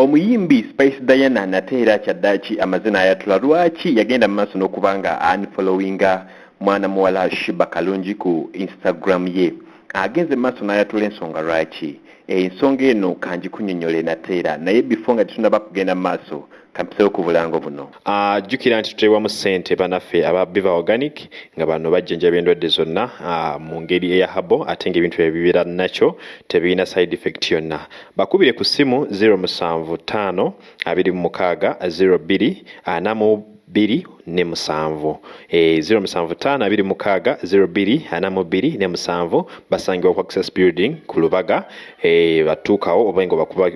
omuyimbi spice diana nate era kyaddaki amazina ayatula lwaki yagenda mu maaso n'okuba nga unfollowinga mwana muwala shiba kalungi ku instagram ye agenze maaso n'ayatula ensonga lwaki? Ensonga eno kanjikunyonyole nate era naye before nga tetunaba kugenda maaso kampisewo ku bulango buno. Jjukira uh, nti tuteebwamu ssente banaffe aba biva organic nga bano bajjanjaba endwadde zonna uh, mu ngeri eya habo ate ngaebintu ebibeera nakyo tebirina side effect yonna. Bakubire ku ssimu 075 26 02 4 bbiri ne musanvu e, zero musanvu taano abiri mukaaga zero bbiri ana mu bbiri ne musanvu basangibwa ku access building ku lubaga e, batuukawo oba nga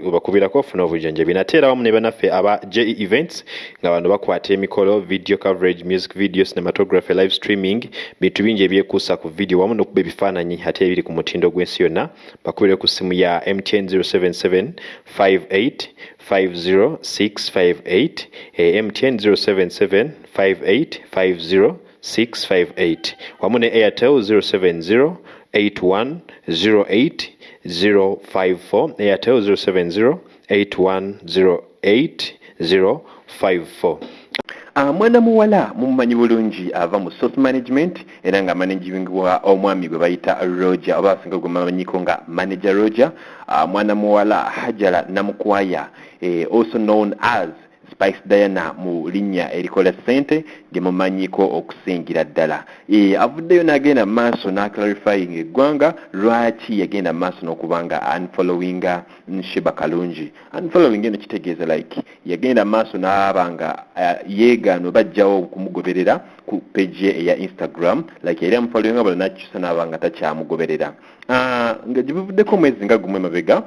obakubirako ofuna obujjanjabi nate era wamu ne banaffe aba je events nga bano bakwata emikolo video coverage music video cinematography live streaming bintu bingi ebyekuusa ku video wamu n'okuba ebifaananyi ate ebiri ku mutindo gw'ensi yonna bakubire ku ssimu ya mtn 077 58 50658 MTN 077 5850658 ne Airtel 070 054 Airtel 070 054 mwana muwala mumumanyi bulungi ava mu source management era nga managingwa omwami gwe bayita roger oba asinga gwe mamanyiko nga manager roger. Mwana muwala hajala namukwaya eh, also known as spice diana mu linnya erikola ssente gyemumanyiko okusingira ddala. E, avuddeyo n'agenda maaso n'aclarifying eggwanga lwaki yagenda maaso n'okubanga unfollowinga nshiba kalungi? Unfollowing eno kitegeeza like yagenda maaso n'aba nga uh, yeegaano bajjawo okumugoberera ku page ye eya instagram like yali amufollowinga bula nakyusa n'aba nga takyamugoberera. Uh, nga gibuvuddeko omwezi nga gumwe mabega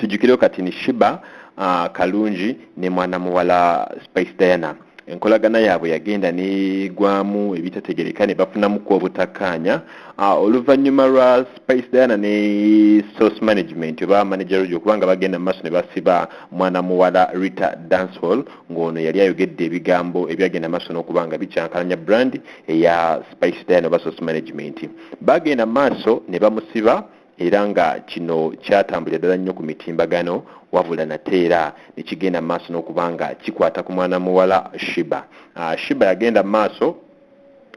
tujjukirewo kati ni shiba uh, kalungi ne mwana muwala spice diana. Enkolagana yaabwe yagenda negwamu ebitategereka ne bafunamuku obutakkaanya. Uh, oluvannyuma lwa spice diana ne source management oba manager ojo okubanga bagenda mu maaso ne basiba mwana muwala rita dancehall ng'ono yali ayogedde ebigambo ebyagenda maaso n'okuba nga bikyankalanya brand eya spice diana oba source management. Bagenda mu maaso ne bamusiba era nga kino kyatambulira ddala nnyo ku mitimbagano wabula nate era nekigenda mu maaso n'okuba nga kikwata ku mwana muwala shiba uh, shiba yagenda mu maaso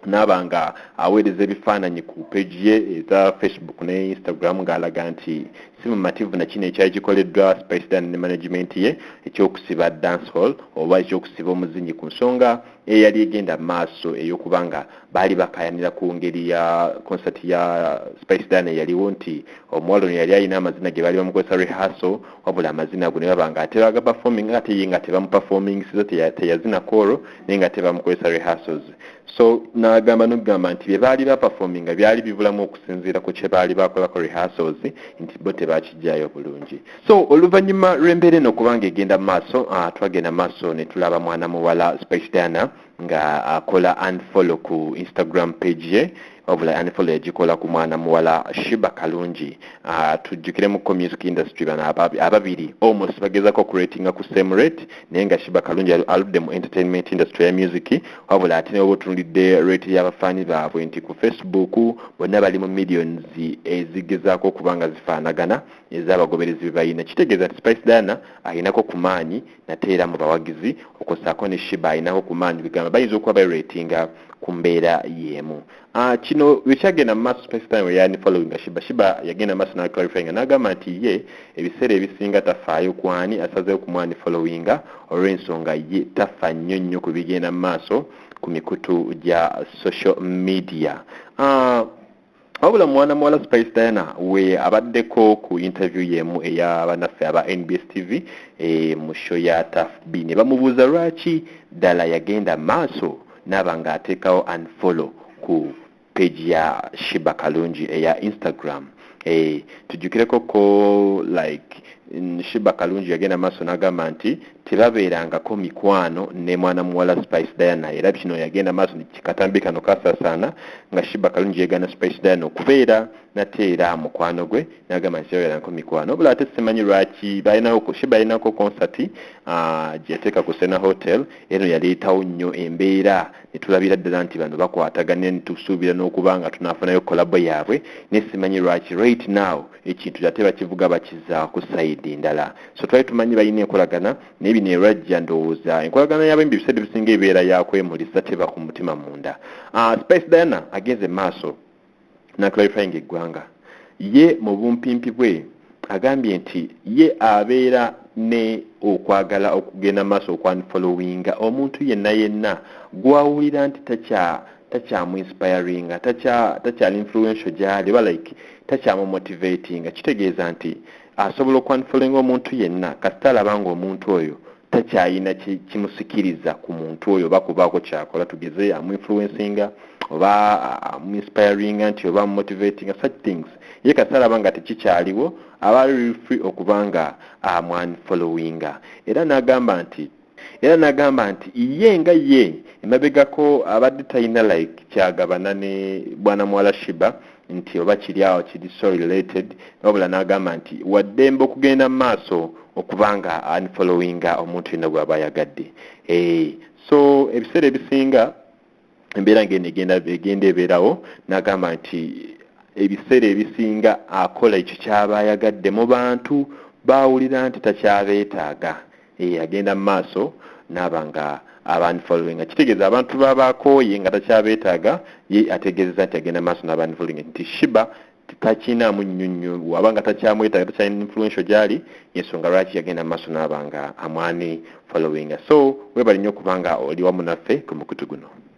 naaba nga aweereza ebifaananyi ku page ye eza facebook ne instagram ng'alaga nti si mumativu nakino ekyali kikoleddwa spice dan ne management ye ekyokusiba dance hall oba ekyokusiba omuzinyi ku nsonga eyali egenda maaso ey'okuba nga baali bakayanira ku ngeri ya concert ya spice dan eyaliwo nti omuwala ono yali alina amazina ge baali bamukozesa rehearsal wabula amazina ago ne baba nga ate baga performing ate ye nga tebamuperformingsiza teyazina koro naye nga tebamukozesa rehearsals. So n'agamba n'okugamba nti bye baali baperforminga byali bibulamu okusinziira ku kye baali bakolako rehearsals nti bo tebakijjayo bulungi. So oluvannyuma lw'embeera eno okubanga egenda mu maaso uh, twagenda mu maaso ne tulaba mwana muwala spice diana nga akola unfollow ku instagram page ye wabula unfollow egikola ku mwana muwala shiba kalungi. Uh, tujjukiremu ko music industry bano ababiri. Almost bagezako okuratinga ku same rate naye nga shiba kalungi aludde mu entertainment industry ya music. Wabula ate neoba otunulidde rate y'abafaani baabwe nti ku facebook bonna bali mu millions ezigezaako okuba nga zifaanagana ez'abagoberezi bebayina kitegeeza nti spice dana ayinako ku maanyi nate era mu bawagizi okosaako ne shiba ayinako ku maanyi. Bigamba bayinza okuba bayiratinga ku mbeera y'emu. Uh, kino bwekyagenda mu maaso spice diana weyani following shiba shiba yagenda maaso naclarifyinga n'agamba nti ye ebiseera ebisinga tafaayo kwani asazeewo ku mwani followinga olw'ensonga ye tafa nnyo nnyo ku bigenda mu maaso ku mikutu gya social media. Uh, wabula mwana muwala spice diana we abaddeko ku interview yemu ey'abanaffe aba nbs tv e, mu show ya tafb ne bamubuuza lwaki ddala yagenda maaso naaba ng'ateekawo unfollow ku page ya shiba kalungi eya instagram. E, tujjukireko ko like shiba kalungi yagenda maaso n'agamba nti tebabeerangako mikwano ne mwana muwala spice diana. Era kino yagenda maaso kikatambi kano kasaasaana nga shiba kalungi yegana spice diana okubeera nate era mukwano gwe nagamba nti tebabeerangako mikwano. Obula ate simanyi lwaki shiba yalinako uh, gyeyateeka ku sena hotel. Eno yaleetawo nnyo embeera. Netulabira ddala nti bano bakwataganye netusuubira n'okuba nga tunafunayo kolabo yaabwe. Ne simanyi lwaki right now ekintu ate bakivuga bakiza ku sayidi endala. So twali tumanyi balina enkolagana naye bino erwajja ndowooza. Enkolagana yabembi ebiseera ebisinga ebeera yakwemulisa teba ku mutima munda. Uh, spice diana agenze maaso naclarifying eggwanga. Ye mu bumpimpi bwe agambye nti ye abeera ne okwagala okugenda maaso okwanfollowinga omuntu yenna yenna gwawulira nti takya takyamuinspiringa takyali influential gyali oba like takyamumotivatinga kitegeeza nti asobola okwanfollowinga omuntu yenna kasita alaba nga omuntu oyo takyayina kimusikiriza ku muntu oyo oba kubaako kyakola tugeze amuinfluencinga oba amuinspiringa nti oba amumotivatinga such things. Ye kasita alaba nga tekikyaliwo aba ali free okuba nga amwanfollowinga era n'agamba nti era n'agamba nti ye nga ye emabegako abadde talina like kyagabana ne bwana muwala shiba nti oba kiri awo kiri so related wabula n'agamba nti waddembe okugenda mu maaso okuba nga unfollowinga omuntu yenna gwaba ayagadde. E, so ebiseera ebisinga embeera ngeno egenda ebeerawo n'agamba nti ebiseera ebisinga akola ekyo kyaba ayagadde mu bantu bawulira nti takyabeetaaga. E, agenda mu maaso naaba nga abanfollowinga kitegeeza abantu babakooye nga takyabeetaaga ye ategeezeza nti agenda maaso n'abanfollowinga nti shiba takinaamu nnyo nnyo waba nga takyamwetaaga takyalina influential gyali yensonga lwaki yagenda maaso naaba nga amwani followinga so webali nnyo okuba nga oli wamu naffe ku mukutu guno